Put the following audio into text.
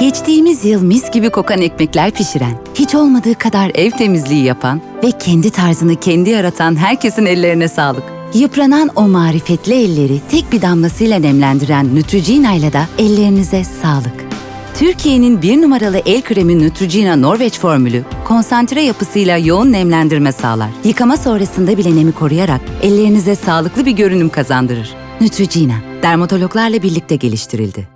Geçtiğimiz yıl mis gibi kokan ekmekler pişiren, hiç olmadığı kadar ev temizliği yapan ve kendi tarzını kendi yaratan herkesin ellerine sağlık. Yıpranan o marifetli elleri tek bir damlasıyla nemlendiren Neutrogena ile de ellerinize sağlık. Türkiye'nin bir numaralı el kremi Neutrogena Norveç formülü, konsantre yapısıyla yoğun nemlendirme sağlar. Yıkama sonrasında bile nemi koruyarak ellerinize sağlıklı bir görünüm kazandırır. Neutrogena, dermatologlarla birlikte geliştirildi.